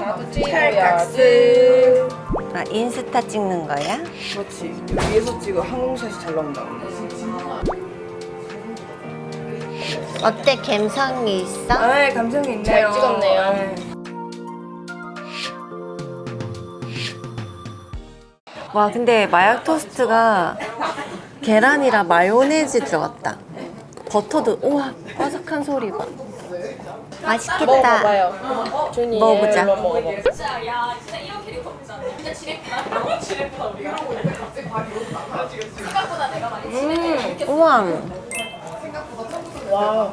나도 찰칵스. 아 인스타 찍는 거야? 그렇지. 위에서 찍어. 항공샷이 잘 나온다 어때? 감성이 있어? 아 감성이 있네요. 잘 찍었네요. 네. 와 근데 마약 토스트가 계란이랑 마요네즈 들어갔다. 버터도 우와 바삭한 소리 봐 맛있겠다. 먹어봐요. 준이 먹어보자. 얘로 먹어봐 우와. 와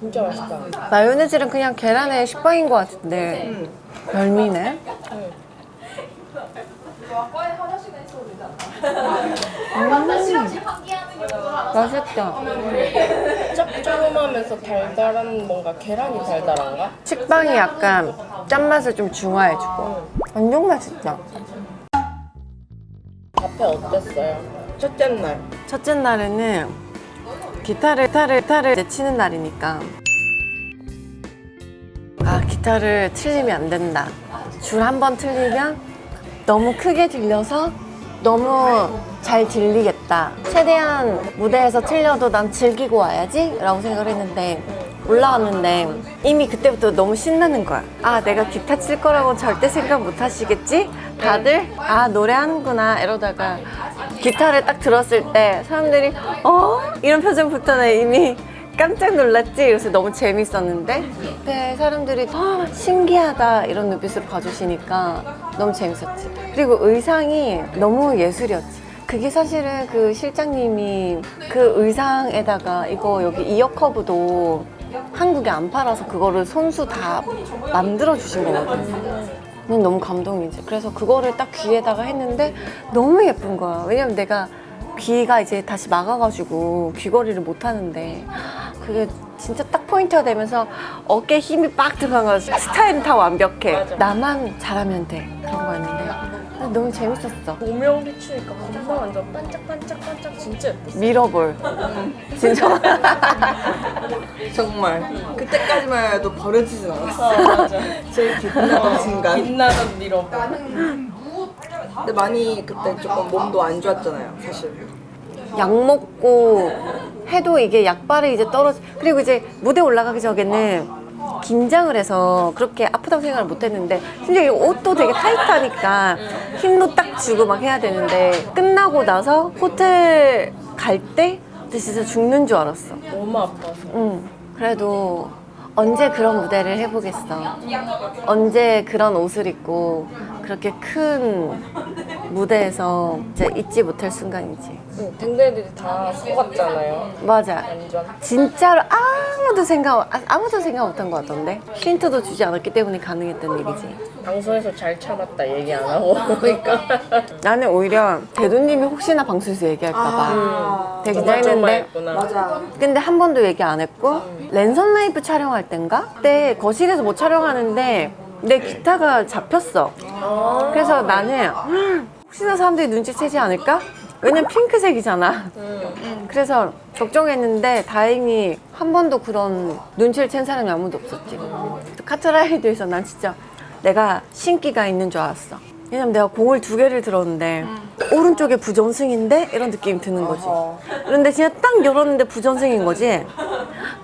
진짜 맛있다. 마요네즈는 그냥 계란의 식빵인 것 같은데. 별미네. 음. 맛있다 짭조름하면서 달달한 뭔가 계란이 달달한가? 식빵이 약간 짠맛을 좀 중화해주고. 완전 맛있다. 앞에 어땠어요? 첫째 날. 첫째 날에는 기타를 기타를 기타를 이제 치는 날이니까. 아 기타를 틀리면 안 된다. 줄 한 번 틀리면 너무 크게 들려서 너무 잘 들리겠다. 최대한 무대에서 틀려도 난 즐기고 와야지? 라고 생각을 했는데 올라왔는데 이미 그때부터 너무 신나는 거야. 아 내가 기타 칠 거라고 절대 생각 못 하시겠지? 다들? 아 노래하는구나. 이러다가 기타를 딱 들었을 때 사람들이 어? 이런 표정부터는 이미 깜짝 놀랐지? 그래서 너무 재밌었는데? 그때 사람들이 어, 신기하다 이런 눈빛으로 봐주시니까 너무 재밌었지. 그리고 의상이 너무 예술이었지. 그게 사실은 그 실장님이 그 의상에다가 이거 여기 이어 커브도 한국에 안 팔아서 그거를 손수 다 만들어 주신 거거든 난 너무 감동이지. 그래서 그거를 딱 귀에다가 했는데 너무 예쁜 거야. 왜냐면 내가 귀가 이제 다시 막아가지고 귀걸이를 못 하는데 그게 진짜 딱 포인트가 되면서 어깨에 힘이 빡 들어간 거야 스타일은 다 완벽해. 맞아. 나만 잘하면 돼. 그런 거였는데. 너무 재밌었어. 조명 비추니까 금방 완전 반짝반짝반짝 진짜 예뻤어. 미러볼. 진짜. 정말. 그때까지만 해도 버려지진 않았어. 아 맞아. 제일 기쁜 순간. 빛나던 미러볼. 근데 많이 그때 조금 몸도 안 좋았잖아요 사실. 약 먹고 해도 이게 약발이 이제 떨어지 그리고 이제 무대 올라가기 전에는 긴장을 해서 그렇게 아프다고 생각을 못 했는데 심지어 이 옷도 되게 타이트하니까 힘도 딱 주고 막 해야 되는데 끝나고 나서 호텔 갈 때 진짜 죽는 줄 알았어 너무 아파서 응. 그래도 언제 그런 무대를 해보겠어. 언제 그런 옷을 입고 그렇게 큰 무대에서 이제 잊지 못할 순간이지. 응, 댕댕이들이 다 속았잖아요. 맞아. 완전. 진짜로 아무도 생각 아, 아무도 생각 못한 것 같던데? 힌트도 주지 않았기 때문에 가능했던 일이지. 방송에서 잘 참았다 얘기 안 하고 그러니까. 나는 오히려 대도님이 혹시나 방송에서 얘기할까봐 되게 정말 긴장했는데 예쁘나. 맞아. 근데 한 번도 얘기 안 했고 랜선 라이브 촬영할 땐가? 그때 거실에서 못 촬영하는데 내 기타가 잡혔어. 아, 그래서 나는 음, 혹시나 사람들이 눈치채지 않을까? 왜냐면 핑크색이잖아. 음. 그래서 걱정했는데 다행히 한 번도 그런 눈치를 챈 사람이 아무도 없었지. 카트라이드에서 난 진짜 내가 신기가 있는 줄 알았어. 왜냐면 내가 공을 두 개를 들었는데 오른쪽에 부전승인데 이런 느낌이 드는 거지. 어허. 그런데 진짜 딱 열었는데 부전승인 거지.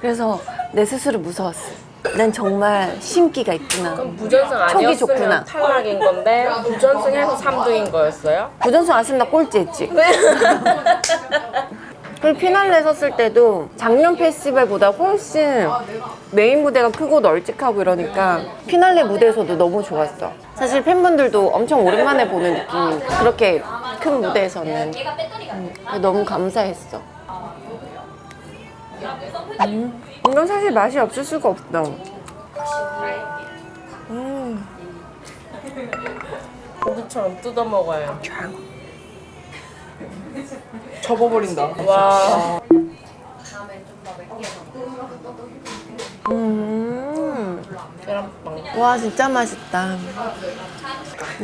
그래서 내 스스로 무서웠어 난 정말 신기가 있구나 그럼 부전승 아니었으면 좋구나. 탈락인 건데 부전승해서 3등인 거였어요? 부전승 안 쓰면 나 꼴찌 했지 네. 그리고 피날레 섰을 때도 작년 페스티벌보다 훨씬 메인 무대가 크고 널찍하고 이러니까 피날레 무대에서도 너무 좋았어 사실 팬분들도 엄청 오랜만에 보는 느낌 그렇게 큰 무대에서는 음, 너무 감사했어 음, 이건 사실 맛이 없을 수가 없어 음, 고기처럼 뜯어 먹어요. 접어버린다. 와, 음. 계란빵. 와 진짜 맛있다.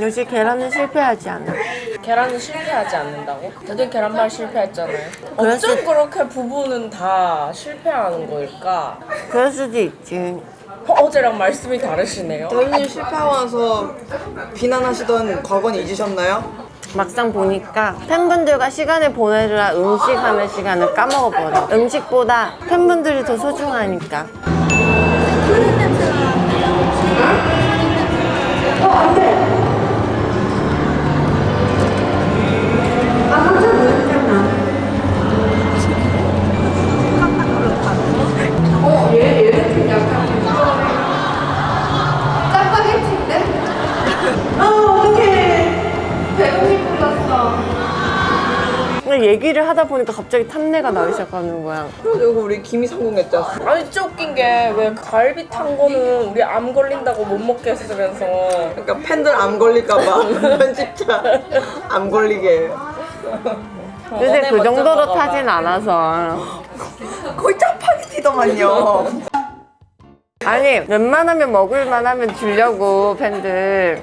역시 계란은 실패하지 않아 계란은 실패하지 않는다고? 저도 계란말 실패했잖아요. 그럴 어쩜 수- 그렇게 부부는 다 실패하는 거일까? 그럴 수도 있지 어제랑 말씀이 다르시네요. 대표님 실패하고 나서 비난하시던 과거는 잊으셨나요? 막상 보니까 팬분들과 시간을 보내느라 음식하는 시간을 까먹어버려. 음식보다 팬분들이 더 소중하니까. 근데 얘기를 하다 보니까 갑자기 탐내가 나기 시작하는 거야. 그리고 우리 김이 성공했잖아. 아니 진짜 웃긴 게 왜 갈비 탄 거는 우리 암 걸린다고 못 먹게 했으면서 그러니까 팬들 암 걸릴까봐 편집자 암 걸리게. 요새 그 정도로 먹어봐. 타진 않아서. 거의 짜파게티더만요. 아니 웬만하면 먹을만 하면 주려고 팬들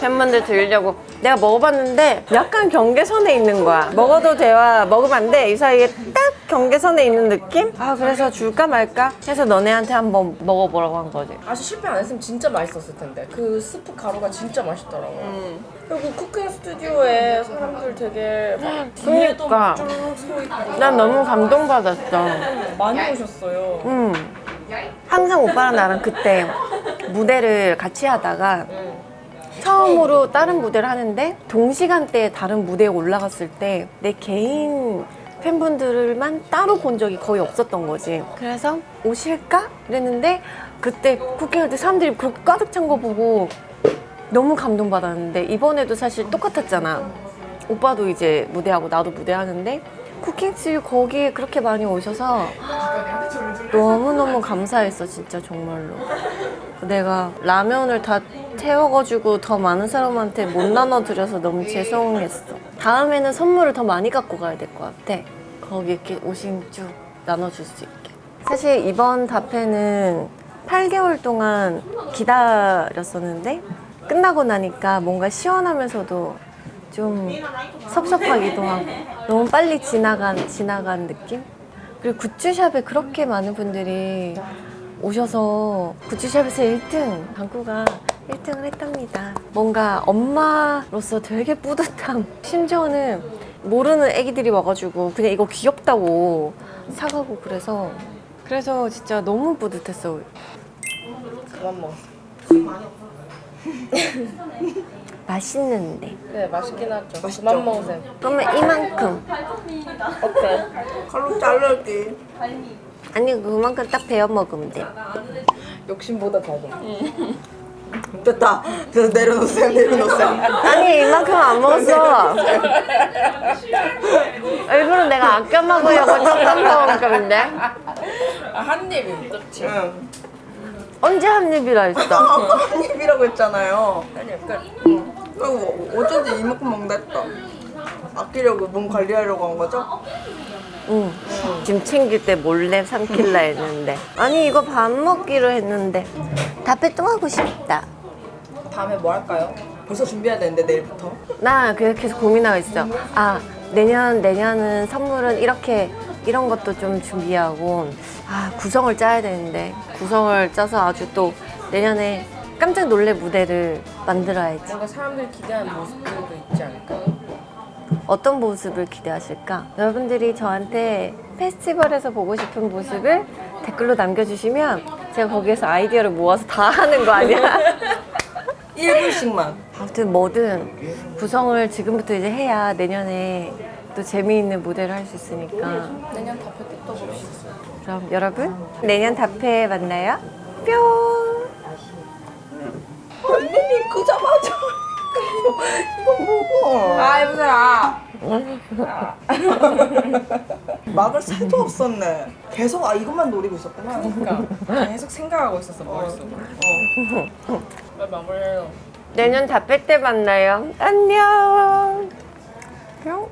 팬분들 드리려고 내가 먹어봤는데 약간 경계선에 있는 거야 먹어도 돼와 먹으면 안 돼 이 사이에 딱 경계선에 있는 느낌? 아 그래서 줄까 말까 해서 너네한테 한번 먹어보라고 한 거지 아직 실패 안 했으면 진짜 맛있었을 텐데 그 스프 가루가 진짜 맛있더라고. 음. 그리고 쿠킹 스튜디오에 사람들 되게 막 뒤에도 그러니까. 난 너무 감동받았어 많이 오셨어요. 음. 항상 오빠랑 나랑 그때 무대를 같이 하다가 처음으로 다른 무대를 하는데 동시간대에 다른 무대에 올라갔을 때 내 개인 팬분들만 따로 본 적이 거의 없었던 거지. 그래서 오실까? 그랬는데 그때 쿠킹할 때 사람들이 그렇게 가득 찬 거 보고 너무 감동받았는데 이번에도 사실 똑같았잖아. 오빠도 이제 무대하고 나도 무대하는데 쿠킹스 거기에 그렇게 많이 오셔서 너무너무 감사했어 진짜 정말로. 내가 라면을 다 태워가지고 더 많은 사람한테 못 나눠드려서 너무 죄송했어. 다음에는 선물을 더 많이 갖고 가야 될 것 같아. 거기 이렇게 오신 쭉 나눠줄 수 있게. 사실 이번 답회는 8개월 동안 기다렸었는데 끝나고 나니까 뭔가 시원하면서도 좀 섭섭하기도 하고 너무 빨리 지나간 지나간 느낌? 그리고 굿즈샵에 그렇게 많은 분들이 오셔서 굿즈샵에서 1등 방구가 1등을 했답니다. 뭔가 엄마로서 되게 뿌듯함. 심지어는 모르는 애기들이 와가지고 그냥 이거 귀엽다고 사가고 그래서 그래서 진짜 너무 뿌듯했어. 그만 먹어. 맛있는데. 네 맛있긴 하죠. 맛있죠? 그만 먹으세요. 그러면 이만큼. 어때? 칼로 자를게. 아니 그만큼 딱 베어 먹으면 돼. 욕심보다 더금 됐다. 그래서 내려놓으세요. 내려놓으세요. 아니 이만큼 안 먹었어. 일부러 내가 아껴 먹으려고 조금 먹은 건데 아, 한 입이 그렇지. 응. 언제 한 입이라 했어? 아까 한 입이라고 했잖아요. 한입 끝. 그리고 어쩐지 이만큼 먹는다 했다. 아끼려고 몸 관리하려고 한 거죠? 응. 지금 챙길 때 몰래 삼킬라 했는데 아니 이거 밥 먹기로 했는데 답해 또 하고 싶다. 다음에 뭐 할까요? 벌써 준비해야 되는데 내일부터. 나 계속 고민하고 있어. 아 내년 내년은 선물은 이렇게 이런 것도 좀 준비하고 아 구성을 짜야 되는데 구성을 짜서 아주 또 내년에 깜짝 놀래 무대를 만들어야지. 뭔가 사람들이 기대하는 모습들도 있지 않을까? 어떤 모습을 기대하실까? 여러분들이 저한테 페스티벌에서 보고 싶은 모습을 댓글로 남겨주시면 제가 거기에서 아이디어를 모아서 다 하는 거 아니야? 1분씩만. 아무튼 뭐든 구성을 지금부터 이제 해야 내년에 또 재미있는 무대를 할 수 있으니까 내년 답회 때 또 봅시다. 그럼 여러분 내년 답회에 만나요 뿅 언니 그자마자 이거 먹어. 아 해보세요. 막을 새도 없었네. 계속 아 이것만 노리고 있었구나. 그러니까 계속 생각하고 있었어 머릿속으로. 어. 빨리 마무리해요. 내년 답회 때 만나요 안녕 뿅